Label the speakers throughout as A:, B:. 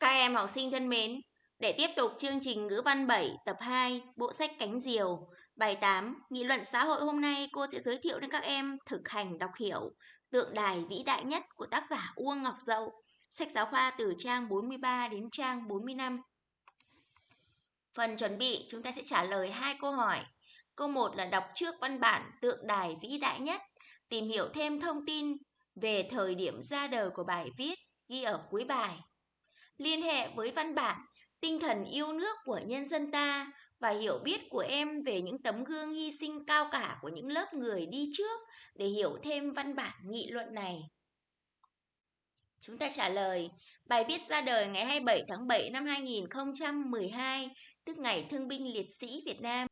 A: Các em học sinh thân mến, để tiếp tục chương trình ngữ văn 7 tập 2 bộ sách Cánh Diều, bài 8 nghị luận xã hội hôm nay cô sẽ giới thiệu đến các em thực hành đọc hiểu tượng đài vĩ đại nhất của tác giả Uông Ngọc Dậu, sách giáo khoa từ trang 43 đến trang 45. Phần chuẩn bị chúng ta sẽ trả lời hai câu hỏi. Câu 1 là đọc trước văn bản tượng đài vĩ đại nhất, tìm hiểu thêm thông tin về thời điểm ra đời của bài viết ghi ở cuối bài liên hệ với văn bản, tinh thần yêu nước của nhân dân ta và hiểu biết của em về những tấm gương hy sinh cao cả của những lớp người đi trước để hiểu thêm văn bản nghị luận này. Chúng ta trả lời, bài viết ra đời ngày 27 tháng 7 năm 2012, tức ngày Thương binh Liệt sĩ Việt Nam.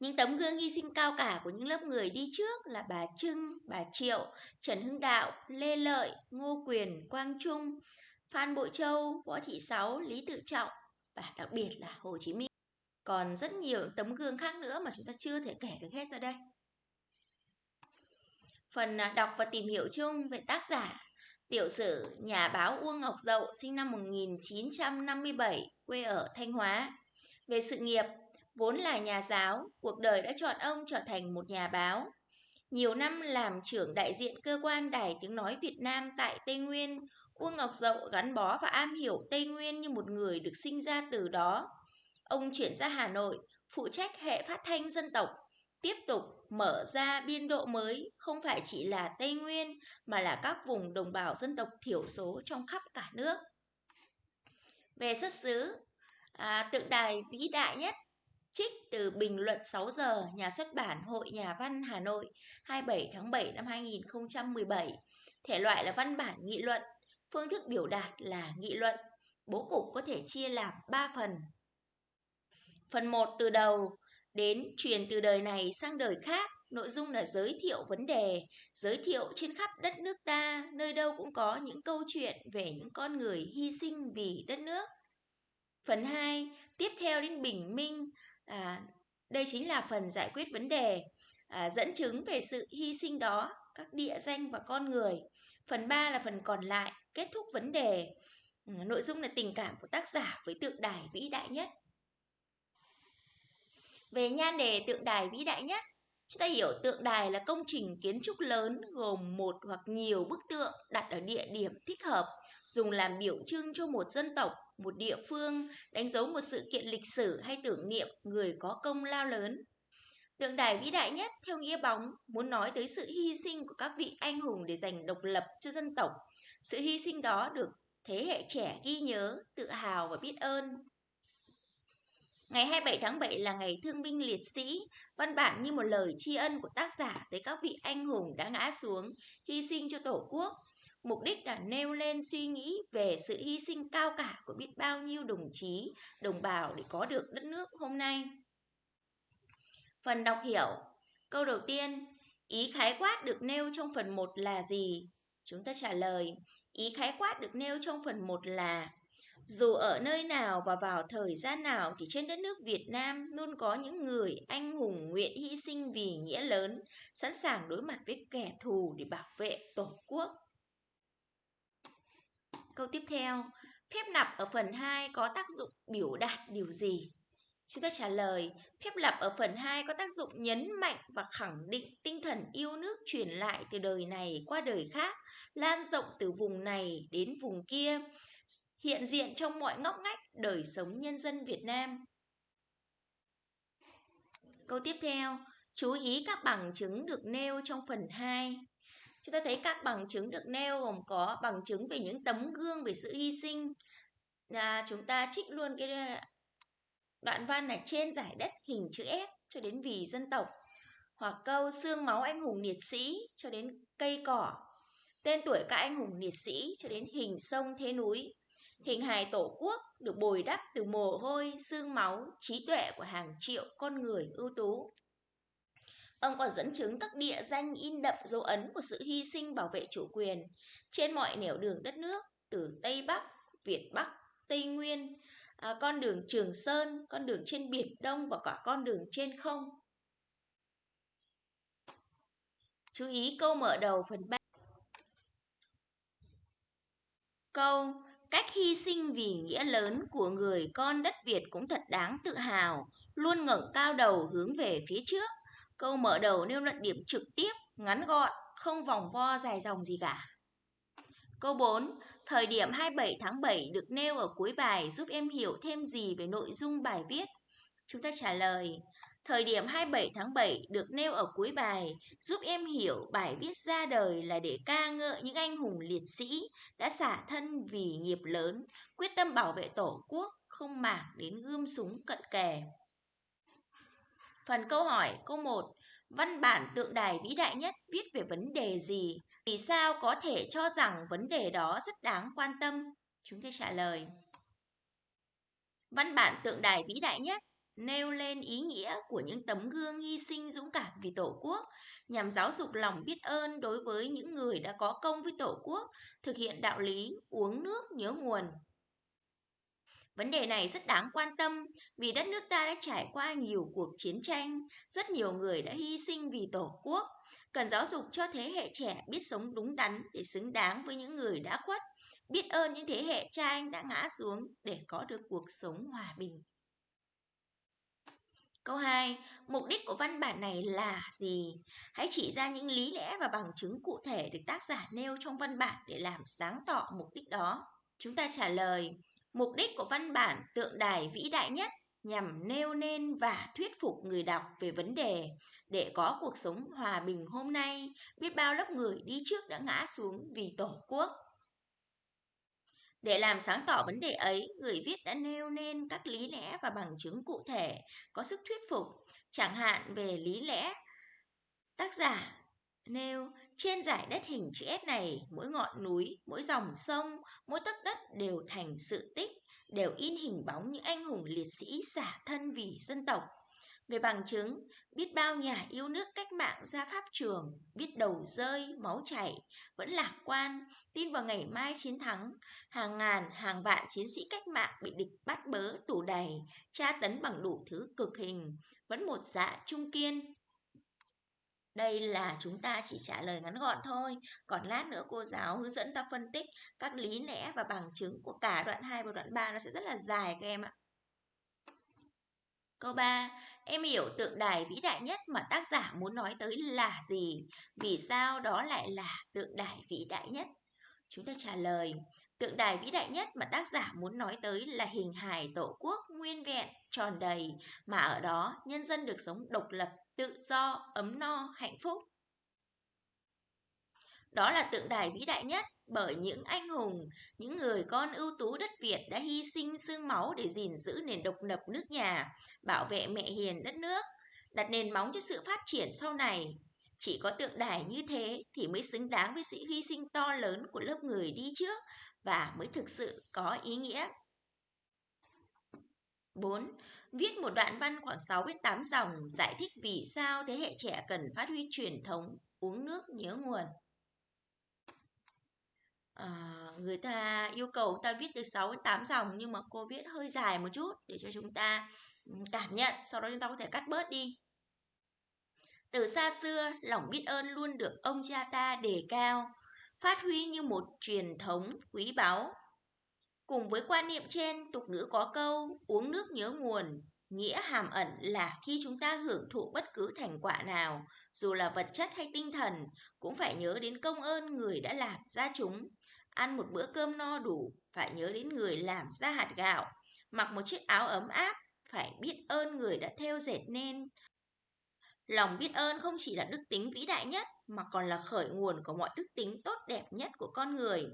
A: Những tấm gương hy sinh cao cả của những lớp người đi trước là bà Trưng, bà Triệu, Trần Hưng Đạo, Lê Lợi, Ngô Quyền, Quang Trung, Phan Bội Châu, Võ Thị Sáu, Lý Tự Trọng và đặc biệt là Hồ Chí Minh. Còn rất nhiều tấm gương khác nữa mà chúng ta chưa thể kể được hết ra đây. Phần à, đọc và tìm hiểu chung về tác giả Tiểu sử nhà báo Uông Ngọc Dậu sinh năm 1957, quê ở Thanh Hóa. Về sự nghiệp, vốn là nhà giáo, cuộc đời đã chọn ông trở thành một nhà báo. Nhiều năm làm trưởng đại diện cơ quan Đài Tiếng Nói Việt Nam tại Tây Nguyên, Uông Ngọc Dậu gắn bó và am hiểu Tây Nguyên như một người được sinh ra từ đó. Ông chuyển ra Hà Nội, phụ trách hệ phát thanh dân tộc, tiếp tục mở ra biên độ mới không phải chỉ là Tây Nguyên mà là các vùng đồng bào dân tộc thiểu số trong khắp cả nước. Về xuất xứ, à, tượng đài vĩ đại nhất trích từ bình luận 6 giờ nhà xuất bản Hội Nhà văn Hà Nội 27 tháng 7 năm 2017. Thể loại là văn bản nghị luận Phương thức biểu đạt là nghị luận. Bố cục có thể chia làm 3 phần. Phần 1 từ đầu đến truyền từ đời này sang đời khác. Nội dung là giới thiệu vấn đề, giới thiệu trên khắp đất nước ta, nơi đâu cũng có những câu chuyện về những con người hy sinh vì đất nước. Phần 2, tiếp theo đến bình minh, à, đây chính là phần giải quyết vấn đề, à, dẫn chứng về sự hy sinh đó, các địa danh và con người. Phần 3 là phần còn lại, kết thúc vấn đề. Ừ, nội dung là tình cảm của tác giả với tượng đài vĩ đại nhất. Về nhan đề tượng đài vĩ đại nhất, chúng ta hiểu tượng đài là công trình kiến trúc lớn gồm một hoặc nhiều bức tượng đặt ở địa điểm thích hợp, dùng làm biểu trưng cho một dân tộc, một địa phương, đánh dấu một sự kiện lịch sử hay tưởng niệm người có công lao lớn. Tượng đài vĩ đại nhất theo nghĩa bóng muốn nói tới sự hy sinh của các vị anh hùng để giành độc lập cho dân tộc. Sự hy sinh đó được thế hệ trẻ ghi nhớ, tự hào và biết ơn. Ngày 27 tháng 7 là ngày thương binh liệt sĩ, văn bản như một lời tri ân của tác giả tới các vị anh hùng đã ngã xuống, hy sinh cho Tổ quốc. Mục đích là nêu lên suy nghĩ về sự hy sinh cao cả của biết bao nhiêu đồng chí, đồng bào để có được đất nước hôm nay. Phần đọc hiểu Câu đầu tiên, ý khái quát được nêu trong phần 1 là gì? Chúng ta trả lời, ý khái quát được nêu trong phần 1 là Dù ở nơi nào và vào thời gian nào thì trên đất nước Việt Nam luôn có những người anh hùng nguyện hy sinh vì nghĩa lớn, sẵn sàng đối mặt với kẻ thù để bảo vệ Tổ quốc. Câu tiếp theo, phép lặp ở phần 2 có tác dụng biểu đạt điều gì? Chúng ta trả lời, phép lặp ở phần 2 có tác dụng nhấn mạnh và khẳng định tinh thần yêu nước truyền lại từ đời này qua đời khác, lan rộng từ vùng này đến vùng kia, hiện diện trong mọi ngóc ngách đời sống nhân dân Việt Nam. Câu tiếp theo, chú ý các bằng chứng được nêu trong phần 2. Chúng ta thấy các bằng chứng được nêu gồm có bằng chứng về những tấm gương về sự hy sinh. Là chúng ta trích luôn cái à, Đoạn văn này trên giải đất hình chữ S cho đến vì dân tộc hoặc câu xương máu anh hùng liệt sĩ cho đến cây cỏ, tên tuổi các anh hùng liệt sĩ cho đến hình sông thế núi. Hình hài tổ quốc được bồi đắp từ mồ hôi, xương máu, trí tuệ của hàng triệu con người ưu tú. Ông còn dẫn chứng các địa danh in đậm dấu ấn của sự hy sinh bảo vệ chủ quyền trên mọi nẻo đường đất nước từ Tây Bắc, Việt Bắc, Tây Nguyên, à, con đường Trường Sơn, con đường trên Biển Đông và cả con đường trên không. Chú ý câu mở đầu phần 3. Câu Cách hy sinh vì nghĩa lớn của người con đất Việt cũng thật đáng tự hào, luôn ngẩng cao đầu hướng về phía trước. Câu mở đầu nêu luận điểm trực tiếp, ngắn gọn, không vòng vo dài dòng gì cả. Câu 4. Thời điểm 27 tháng 7 được nêu ở cuối bài giúp em hiểu thêm gì về nội dung bài viết? Chúng ta trả lời. Thời điểm 27 tháng 7 được nêu ở cuối bài giúp em hiểu bài viết ra đời là để ca ngợi những anh hùng liệt sĩ đã xả thân vì nghiệp lớn, quyết tâm bảo vệ tổ quốc, không màng đến gươm súng cận kề. Phần câu hỏi câu 1 Văn bản tượng đài vĩ đại nhất viết về vấn đề gì? Vì sao có thể cho rằng vấn đề đó rất đáng quan tâm? Chúng ta trả lời. Văn bản tượng đài vĩ đại nhất nêu lên ý nghĩa của những tấm gương hy sinh dũng cảm vì Tổ quốc, nhằm giáo dục lòng biết ơn đối với những người đã có công với Tổ quốc, thực hiện đạo lý uống nước nhớ nguồn. Vấn đề này rất đáng quan tâm vì đất nước ta đã trải qua nhiều cuộc chiến tranh, rất nhiều người đã hy sinh vì Tổ quốc. Cần giáo dục cho thế hệ trẻ biết sống đúng đắn để xứng đáng với những người đã khuất, biết ơn những thế hệ cha anh đã ngã xuống để có được cuộc sống hòa bình. Câu 2. Mục đích của văn bản này là gì? Hãy chỉ ra những lý lẽ và bằng chứng cụ thể được tác giả nêu trong văn bản để làm sáng tỏ mục đích đó. Chúng ta trả lời, mục đích của văn bản tượng đài vĩ đại nhất nhằm nêu nên và thuyết phục người đọc về vấn đề để có cuộc sống hòa bình hôm nay, biết bao lớp người đi trước đã ngã xuống vì Tổ quốc. Để làm sáng tỏ vấn đề ấy, người viết đã nêu nên các lý lẽ và bằng chứng cụ thể, có sức thuyết phục, chẳng hạn về lý lẽ. Tác giả nêu trên giải đất hình chữ S này, mỗi ngọn núi, mỗi dòng sông, mỗi tấc đất đều thành sự tích, đều in hình bóng những anh hùng liệt sĩ xả thân vì dân tộc. Về bằng chứng, biết bao nhà yêu nước cách mạng ra pháp trường, biết đầu rơi, máu chảy, vẫn lạc quan, tin vào ngày mai chiến thắng. Hàng ngàn, hàng vạn chiến sĩ cách mạng bị địch bắt bớ, tù đầy, tra tấn bằng đủ thứ cực hình, vẫn một dạ trung kiên. Đây là chúng ta chỉ trả lời ngắn gọn thôi, còn lát nữa cô giáo hướng dẫn ta phân tích các lý lẽ và bằng chứng của cả đoạn 2 và đoạn 3 nó sẽ rất là dài các em ạ. Câu 3. Em hiểu tượng đài vĩ đại nhất mà tác giả muốn nói tới là gì? Vì sao đó lại là tượng đài vĩ đại nhất? Chúng ta trả lời, tượng đài vĩ đại nhất mà tác giả muốn nói tới là hình hài tổ quốc nguyên vẹn, tròn đầy, mà ở đó nhân dân được sống độc lập, tự do, ấm no, hạnh phúc. Đó là tượng đài vĩ đại nhất bởi những anh hùng, những người con ưu tú đất Việt đã hy sinh xương máu để gìn giữ nền độc lập nước nhà, bảo vệ mẹ hiền đất nước, đặt nền móng cho sự phát triển sau này. Chỉ có tượng đài như thế thì mới xứng đáng với sự hy sinh to lớn của lớp người đi trước và mới thực sự có ý nghĩa. 4. Viết một đoạn văn khoảng 6 đến 8 dòng giải thích vì sao thế hệ trẻ cần phát huy truyền thống uống nước nhớ nguồn à, người ta yêu cầu ta viết từ 6 đến 8 dòng nhưng mà cô viết hơi dài một chút để cho chúng ta ừ, cảm nhận sau đó chúng ta có thể cắt bớt đi từ xa xưa lòng biết ơn luôn được ông cha ta đề cao phát huy như một truyền thống quý báu. Cùng với quan niệm trên tục ngữ có câu uống nước nhớ nguồn nghĩa hàm ẩn là khi chúng ta hưởng thụ bất cứ thành quả nào dù là vật chất hay tinh thần cũng phải nhớ đến công ơn người đã làm ra chúng. Ăn một bữa cơm no đủ, phải nhớ đến người làm ra hạt gạo, mặc một chiếc áo ấm áp, phải biết ơn người đã theo dệt nên. Lòng biết ơn không chỉ là đức tính vĩ đại nhất, mà còn là khởi nguồn của mọi đức tính tốt đẹp nhất của con người.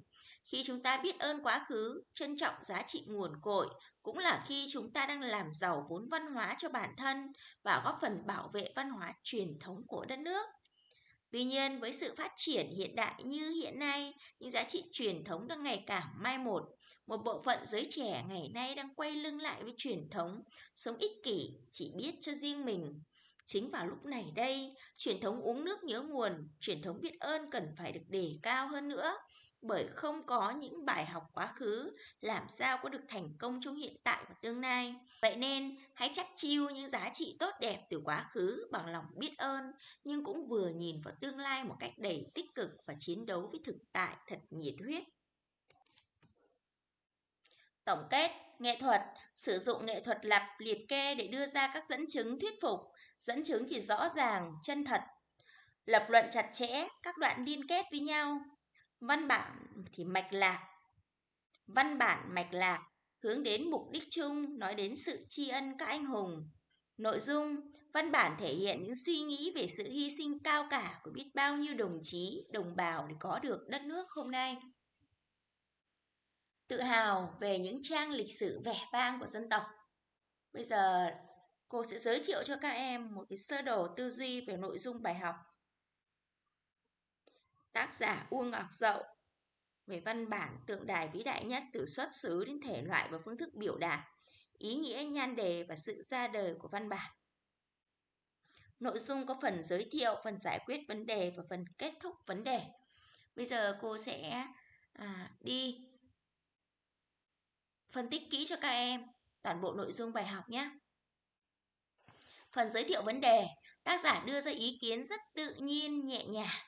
A: Khi chúng ta biết ơn quá khứ, trân trọng giá trị nguồn cội, cũng là khi chúng ta đang làm giàu vốn văn hóa cho bản thân và góp phần bảo vệ văn hóa truyền thống của đất nước. Tuy nhiên, với sự phát triển hiện đại như hiện nay, những giá trị truyền thống đang ngày càng mai một. Một bộ phận giới trẻ ngày nay đang quay lưng lại với truyền thống, sống ích kỷ, chỉ biết cho riêng mình. Chính vào lúc này đây, truyền thống uống nước nhớ nguồn, truyền thống biết ơn cần phải được đề cao hơn nữa bởi không có những bài học quá khứ làm sao có được thành công trong hiện tại và tương lai. Vậy nên, hãy chắc chiêu những giá trị tốt đẹp từ quá khứ bằng lòng biết ơn, nhưng cũng vừa nhìn vào tương lai một cách đầy tích cực và chiến đấu với thực tại thật nhiệt huyết. Tổng kết, nghệ thuật sử dụng nghệ thuật lập liệt kê để đưa ra các dẫn chứng thuyết phục, dẫn chứng thì rõ ràng, chân thật, lập luận chặt chẽ, các đoạn liên kết với nhau. Văn bản thì mạch lạc. Văn bản mạch lạc hướng đến mục đích chung, nói đến sự tri ân các anh hùng. Nội dung, văn bản thể hiện những suy nghĩ về sự hy sinh cao cả của biết bao nhiêu đồng chí, đồng bào để có được đất nước hôm nay. Tự hào về những trang lịch sử vẻ vang của dân tộc. Bây giờ cô sẽ giới thiệu cho các em một cái sơ đồ tư duy về nội dung bài học. Tác giả Uông Ngọc Dậu về văn bản tượng đài vĩ đại nhất từ xuất xứ đến thể loại và phương thức biểu đạt, ý nghĩa nhan đề và sự ra đời của văn bản. Nội dung có phần giới thiệu, phần giải quyết vấn đề và phần kết thúc vấn đề. Bây giờ cô sẽ à, đi phân tích kỹ cho các em toàn bộ nội dung bài học nhé. Phần giới thiệu vấn đề, tác giả đưa ra ý kiến rất tự nhiên, nhẹ nhàng.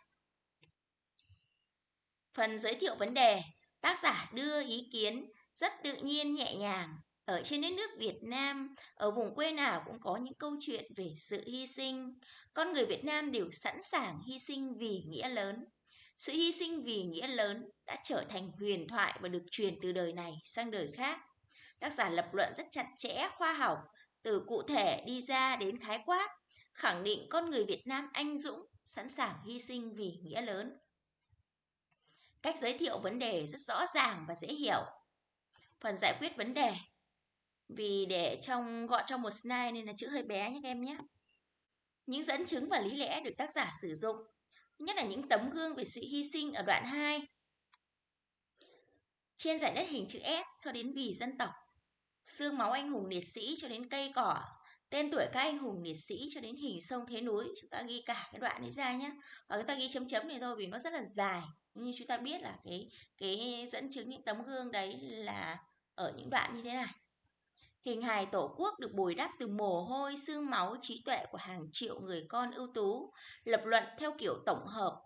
A: Phần giới thiệu vấn đề, tác giả đưa ý kiến rất tự nhiên, nhẹ nhàng. Ở trên đất nước Việt Nam, ở vùng quê nào cũng có những câu chuyện về sự hy sinh. Con người Việt Nam đều sẵn sàng hy sinh vì nghĩa lớn. Sự hy sinh vì nghĩa lớn đã trở thành huyền thoại và được truyền từ đời này sang đời khác. Tác giả lập luận rất chặt chẽ, khoa học, từ cụ thể đi ra đến khái quát, khẳng định con người Việt Nam anh dũng, sẵn sàng hy sinh vì nghĩa lớn. Cách giới thiệu vấn đề rất rõ ràng và dễ hiểu. Phần giải quyết vấn đề vì để trong gọi trong một slide nên là chữ hơi bé nhé các em nhé. Những dẫn chứng và lý lẽ được tác giả sử dụng, nhất là những tấm gương về sự hy sinh ở đoạn 2. Trên giải đất hình chữ S cho đến vì dân tộc, xương máu anh hùng liệt sĩ cho đến cây cỏ, tên tuổi các anh hùng liệt sĩ cho đến hình sông thế núi, chúng ta ghi cả cái đoạn đấy ra nhé. Và chúng ta ghi chấm chấm này thôi vì nó rất là dài. Như chúng ta biết là cái cái dẫn chứng những tấm gương đấy là ở những đoạn như thế này. Hình hài tổ quốc được bồi đắp từ mồ hôi, xương máu, trí tuệ của hàng triệu người con ưu tú, lập luận theo kiểu tổng hợp.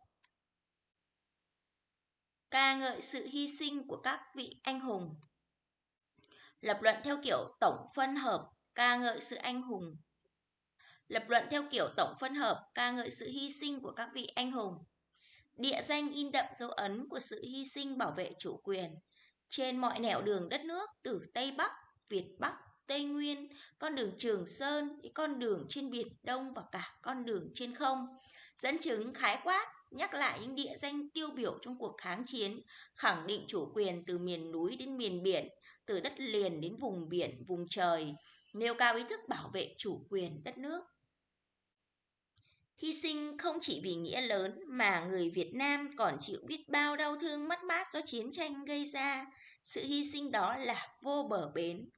A: Ca ngợi sự hy sinh của các vị anh hùng. Lập luận theo kiểu tổng phân hợp, ca ngợi sự anh hùng. Lập luận theo kiểu tổng phân hợp, ca ngợi sự hy sinh của các vị anh hùng. Địa danh in đậm dấu ấn của sự hy sinh bảo vệ chủ quyền trên mọi nẻo đường đất nước từ Tây Bắc, Việt Bắc, Tây Nguyên, con đường Trường Sơn, con đường trên Biển Đông và cả con đường trên không. Dẫn chứng khái quát, nhắc lại những địa danh tiêu biểu trong cuộc kháng chiến, khẳng định chủ quyền từ miền núi đến miền biển, từ đất liền đến vùng biển, vùng trời, nêu cao ý thức bảo vệ chủ quyền đất nước. Hy sinh không chỉ vì nghĩa lớn mà người Việt Nam còn chịu biết bao đau thương mất mát do chiến tranh gây ra. Sự hy sinh đó là vô bờ bến.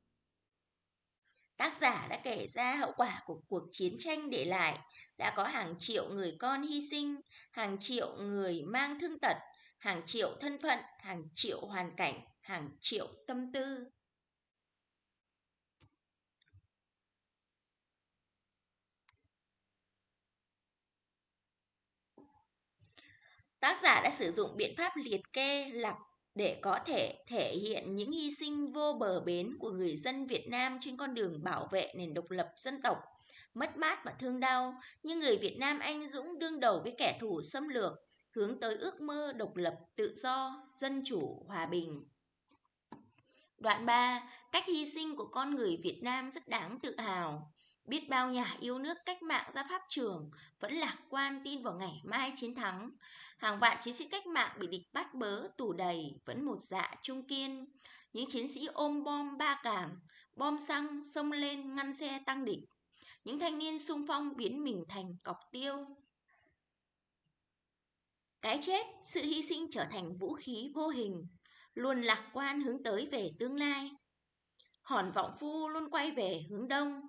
A: Tác giả đã kể ra hậu quả của cuộc chiến tranh để lại, đã có hàng triệu người con hy sinh, hàng triệu người mang thương tật, hàng triệu thân phận, hàng triệu hoàn cảnh, hàng triệu tâm tư. Tác giả đã sử dụng biện pháp liệt kê lặp để có thể thể hiện những hy sinh vô bờ bến của người dân Việt Nam trên con đường bảo vệ nền độc lập dân tộc, mất mát và thương đau, nhưng người Việt Nam anh dũng đương đầu với kẻ thù xâm lược, hướng tới ước mơ độc lập, tự do, dân chủ, hòa bình. Đoạn 3, cách hy sinh của con người Việt Nam rất đáng tự hào. Biết bao nhà yêu nước cách mạng ra pháp trường vẫn lạc quan tin vào ngày mai chiến thắng. Hàng vạn chiến sĩ cách mạng bị địch bắt bớ, tù đầy, vẫn một dạ trung kiên. Những chiến sĩ ôm bom ba cảm, bom xăng, xông lên ngăn xe tăng địch. Những thanh niên sung phong biến mình thành cọc tiêu. Cái chết, sự hy sinh trở thành vũ khí vô hình, luôn lạc quan hướng tới về tương lai. Hòn vọng phu luôn quay về hướng đông,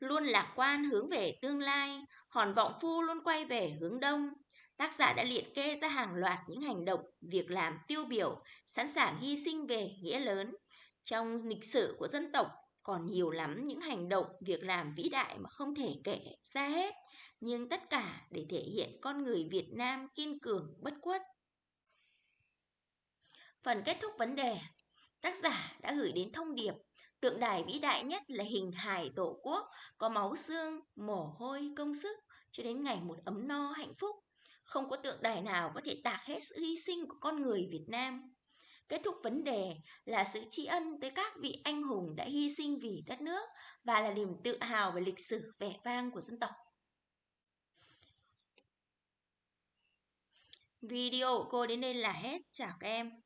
A: luôn lạc quan hướng về tương lai, hòn vọng phu luôn quay về hướng đông. Tác giả đã liệt kê ra hàng loạt những hành động, việc làm tiêu biểu, sẵn sàng hy sinh về nghĩa lớn. Trong lịch sử của dân tộc còn nhiều lắm những hành động, việc làm vĩ đại mà không thể kể ra hết, nhưng tất cả để thể hiện con người Việt Nam kiên cường bất khuất. Phần kết thúc vấn đề, tác giả đã gửi đến thông điệp tượng đài vĩ đại nhất là hình hài tổ quốc, có máu xương, mồ hôi, công sức, cho đến ngày một ấm no hạnh phúc. Không có tượng đài nào có thể tạc hết sự hy sinh của con người Việt Nam. Kết thúc vấn đề là sự tri ân tới các vị anh hùng đã hy sinh vì đất nước và là niềm tự hào về lịch sử vẻ vang của dân tộc. Video của cô đến đây là hết. Chào các em.